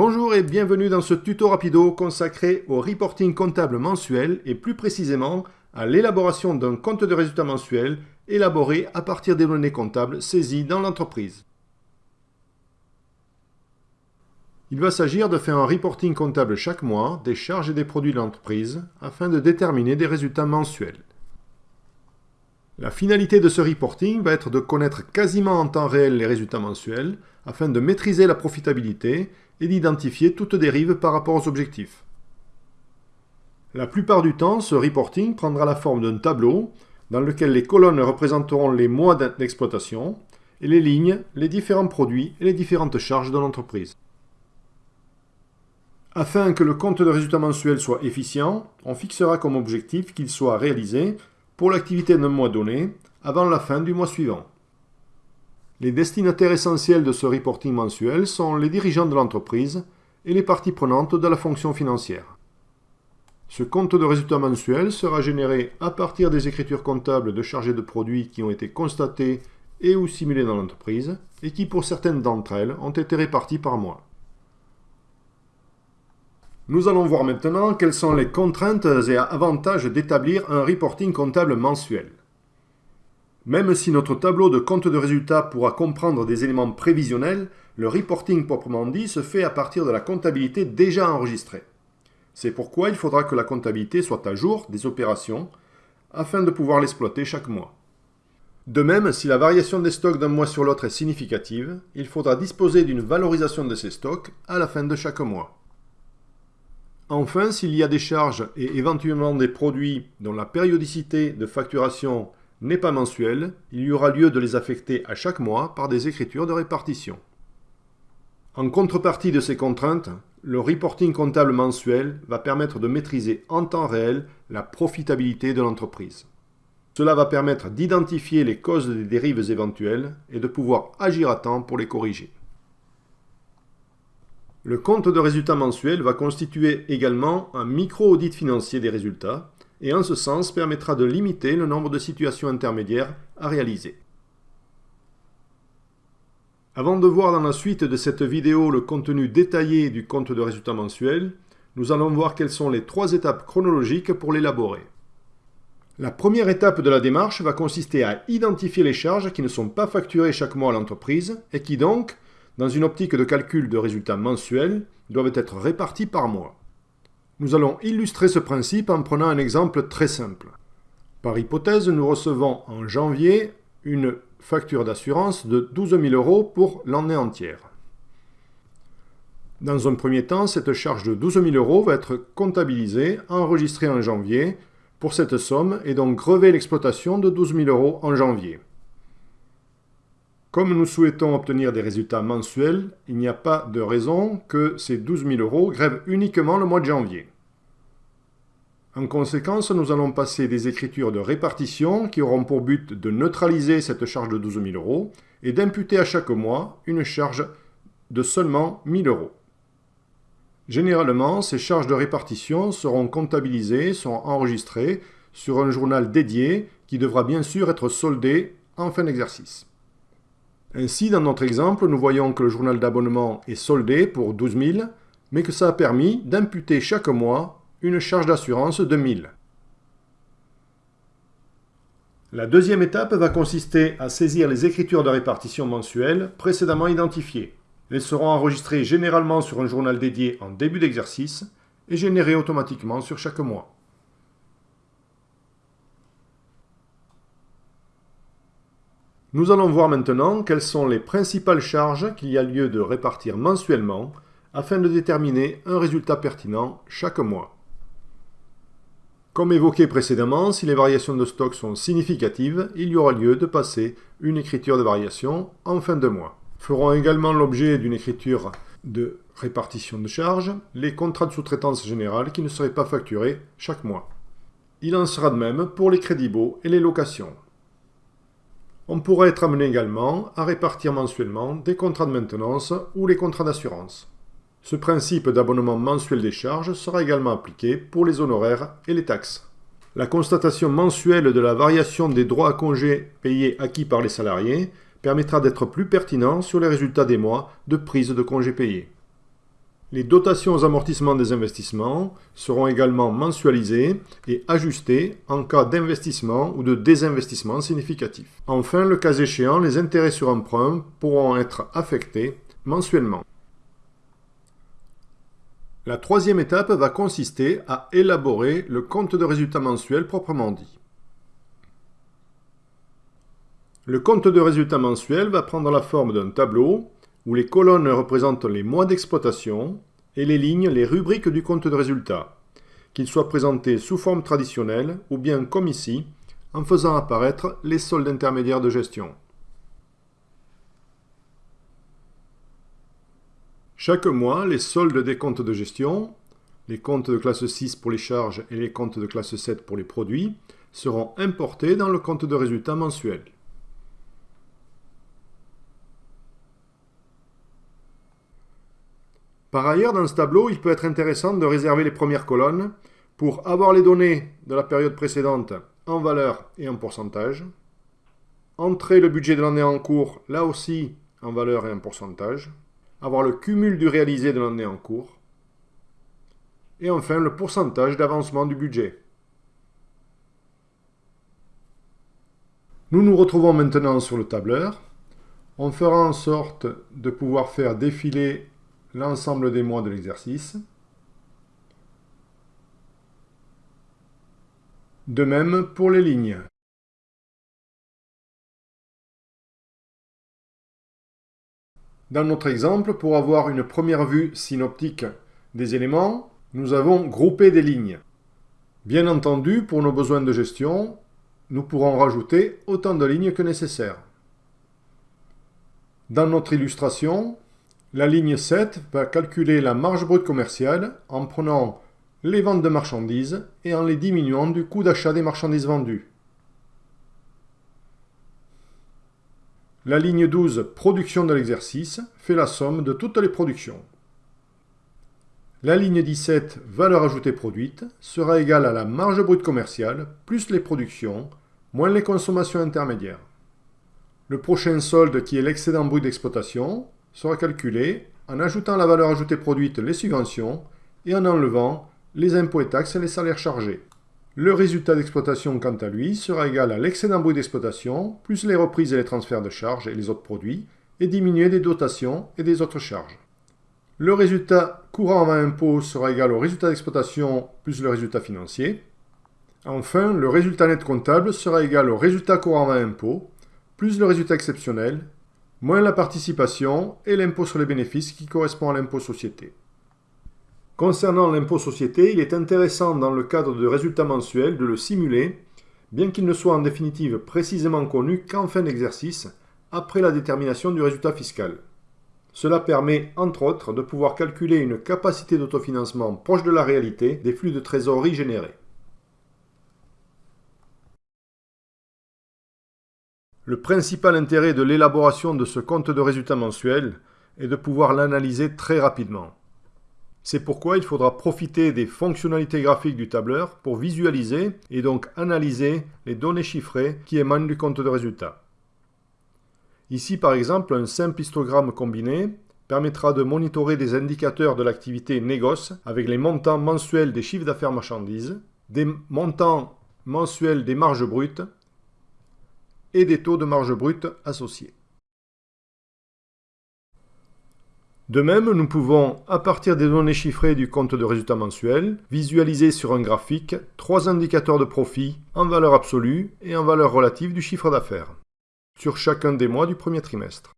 Bonjour et bienvenue dans ce tuto rapido consacré au reporting comptable mensuel et plus précisément à l'élaboration d'un compte de résultat mensuel élaboré à partir des données comptables saisies dans l'entreprise. Il va s'agir de faire un reporting comptable chaque mois des charges et des produits de l'entreprise afin de déterminer des résultats mensuels. La finalité de ce reporting va être de connaître quasiment en temps réel les résultats mensuels afin de maîtriser la profitabilité et d'identifier toute dérive par rapport aux objectifs. La plupart du temps, ce reporting prendra la forme d'un tableau dans lequel les colonnes représenteront les mois d'exploitation et les lignes, les différents produits et les différentes charges de l'entreprise. Afin que le compte de résultat mensuel soit efficient, on fixera comme objectif qu'il soit réalisé pour l'activité d'un mois donné, avant la fin du mois suivant. Les destinataires essentiels de ce reporting mensuel sont les dirigeants de l'entreprise et les parties prenantes de la fonction financière. Ce compte de résultat mensuel sera généré à partir des écritures comptables de chargés de produits qui ont été constatées et ou simulées dans l'entreprise et qui, pour certaines d'entre elles, ont été réparties par mois. Nous allons voir maintenant quelles sont les contraintes et avantages d'établir un reporting comptable mensuel. Même si notre tableau de compte de résultats pourra comprendre des éléments prévisionnels, le reporting proprement dit se fait à partir de la comptabilité déjà enregistrée. C'est pourquoi il faudra que la comptabilité soit à jour des opérations afin de pouvoir l'exploiter chaque mois. De même, si la variation des stocks d'un mois sur l'autre est significative, il faudra disposer d'une valorisation de ces stocks à la fin de chaque mois. Enfin, s'il y a des charges et éventuellement des produits dont la périodicité de facturation n'est pas mensuelle, il y aura lieu de les affecter à chaque mois par des écritures de répartition. En contrepartie de ces contraintes, le reporting comptable mensuel va permettre de maîtriser en temps réel la profitabilité de l'entreprise. Cela va permettre d'identifier les causes des dérives éventuelles et de pouvoir agir à temps pour les corriger. Le compte de résultats mensuel va constituer également un micro-audit financier des résultats et en ce sens permettra de limiter le nombre de situations intermédiaires à réaliser. Avant de voir dans la suite de cette vidéo le contenu détaillé du compte de résultats mensuel, nous allons voir quelles sont les trois étapes chronologiques pour l'élaborer. La première étape de la démarche va consister à identifier les charges qui ne sont pas facturées chaque mois à l'entreprise et qui donc dans une optique de calcul de résultats mensuels, doivent être répartis par mois. Nous allons illustrer ce principe en prenant un exemple très simple. Par hypothèse, nous recevons en janvier une facture d'assurance de 12 000 euros pour l'année entière. Dans un premier temps, cette charge de 12 000 euros va être comptabilisée, enregistrée en janvier pour cette somme et donc grever l'exploitation de 12 000 euros en janvier. Comme nous souhaitons obtenir des résultats mensuels, il n'y a pas de raison que ces 12 000 euros grèvent uniquement le mois de janvier. En conséquence, nous allons passer des écritures de répartition qui auront pour but de neutraliser cette charge de 12 000 euros et d'imputer à chaque mois une charge de seulement 1 000 euros. Généralement, ces charges de répartition seront comptabilisées, sont enregistrées sur un journal dédié qui devra bien sûr être soldé en fin d'exercice. Ainsi, dans notre exemple, nous voyons que le journal d'abonnement est soldé pour 12 000, mais que ça a permis d'imputer chaque mois une charge d'assurance de 1000. La deuxième étape va consister à saisir les écritures de répartition mensuelles précédemment identifiées. Elles seront enregistrées généralement sur un journal dédié en début d'exercice et générées automatiquement sur chaque mois. Nous allons voir maintenant quelles sont les principales charges qu'il y a lieu de répartir mensuellement afin de déterminer un résultat pertinent chaque mois. Comme évoqué précédemment, si les variations de stock sont significatives, il y aura lieu de passer une écriture de variation en fin de mois. Feront également l'objet d'une écriture de répartition de charges les contrats de sous-traitance générale qui ne seraient pas facturés chaque mois. Il en sera de même pour les crédits baux et les locations. On pourrait être amené également à répartir mensuellement des contrats de maintenance ou les contrats d'assurance. Ce principe d'abonnement mensuel des charges sera également appliqué pour les honoraires et les taxes. La constatation mensuelle de la variation des droits à congés payés acquis par les salariés permettra d'être plus pertinent sur les résultats des mois de prise de congés payés. Les dotations aux amortissements des investissements seront également mensualisées et ajustées en cas d'investissement ou de désinvestissement significatif. Enfin, le cas échéant, les intérêts sur emprunt pourront être affectés mensuellement. La troisième étape va consister à élaborer le compte de résultat mensuel proprement dit. Le compte de résultat mensuel va prendre la forme d'un tableau où les colonnes représentent les mois d'exploitation et les lignes les rubriques du compte de résultat, qu'il soit présenté sous forme traditionnelle ou bien comme ici, en faisant apparaître les soldes intermédiaires de gestion. Chaque mois, les soldes des comptes de gestion, les comptes de classe 6 pour les charges et les comptes de classe 7 pour les produits, seront importés dans le compte de résultat mensuel. Par ailleurs, dans ce tableau, il peut être intéressant de réserver les premières colonnes pour avoir les données de la période précédente en valeur et en pourcentage, entrer le budget de l'année en cours, là aussi en valeur et en pourcentage, avoir le cumul du réalisé de l'année en cours, et enfin le pourcentage d'avancement du budget. Nous nous retrouvons maintenant sur le tableur. On fera en sorte de pouvoir faire défiler l'ensemble des mois de l'exercice. De même pour les lignes. Dans notre exemple, pour avoir une première vue synoptique des éléments, nous avons groupé des lignes. Bien entendu, pour nos besoins de gestion, nous pourrons rajouter autant de lignes que nécessaire. Dans notre illustration, la ligne 7 va calculer la marge brute commerciale en prenant les ventes de marchandises et en les diminuant du coût d'achat des marchandises vendues. La ligne 12, production de l'exercice, fait la somme de toutes les productions. La ligne 17, valeur ajoutée produite, sera égale à la marge brute commerciale plus les productions, moins les consommations intermédiaires. Le prochain solde, qui est l'excédent brut d'exploitation, sera calculé en ajoutant la valeur ajoutée produite les subventions et en enlevant les impôts et taxes et les salaires chargés. Le résultat d'exploitation, quant à lui, sera égal à l'excédent brut d'exploitation, plus les reprises et les transferts de charges et les autres produits, et diminué des dotations et des autres charges. Le résultat courant avant impôt sera égal au résultat d'exploitation plus le résultat financier. Enfin, le résultat net comptable sera égal au résultat courant avant impôt, plus le résultat exceptionnel, moins la participation et l'impôt sur les bénéfices qui correspond à l'impôt société. Concernant l'impôt société, il est intéressant dans le cadre de résultats mensuels de le simuler, bien qu'il ne soit en définitive précisément connu qu'en fin d'exercice, après la détermination du résultat fiscal. Cela permet, entre autres, de pouvoir calculer une capacité d'autofinancement proche de la réalité des flux de trésorerie générés. Le principal intérêt de l'élaboration de ce compte de résultats mensuel est de pouvoir l'analyser très rapidement. C'est pourquoi il faudra profiter des fonctionnalités graphiques du tableur pour visualiser et donc analyser les données chiffrées qui émanent du compte de résultat. Ici par exemple, un simple histogramme combiné permettra de monitorer des indicateurs de l'activité négoce avec les montants mensuels des chiffres d'affaires marchandises, des montants mensuels des marges brutes et des taux de marge brute associés. De même, nous pouvons, à partir des données chiffrées du compte de résultat mensuel, visualiser sur un graphique trois indicateurs de profit en valeur absolue et en valeur relative du chiffre d'affaires, sur chacun des mois du premier trimestre.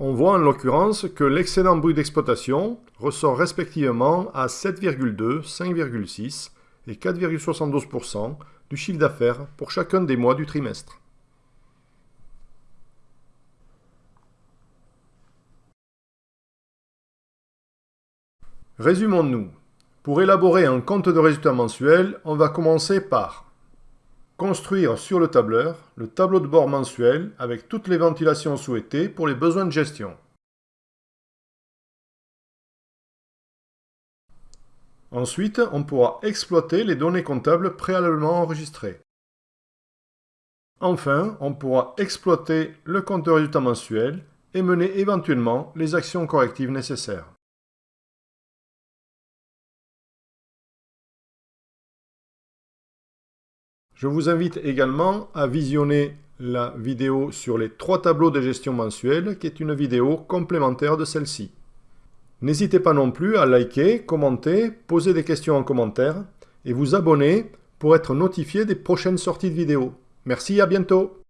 On voit en l'occurrence que l'excédent brut d'exploitation ressort respectivement à 7,2, 5,6 et 4,72% du chiffre d'affaires pour chacun des mois du trimestre. Résumons-nous. Pour élaborer un compte de résultat mensuel, on va commencer par construire sur le tableur le tableau de bord mensuel avec toutes les ventilations souhaitées pour les besoins de gestion. Ensuite, on pourra exploiter les données comptables préalablement enregistrées. Enfin, on pourra exploiter le compte de résultat mensuel et mener éventuellement les actions correctives nécessaires. Je vous invite également à visionner la vidéo sur les trois tableaux de gestion mensuelle qui est une vidéo complémentaire de celle-ci. N'hésitez pas non plus à liker, commenter, poser des questions en commentaire et vous abonner pour être notifié des prochaines sorties de vidéos. Merci, à bientôt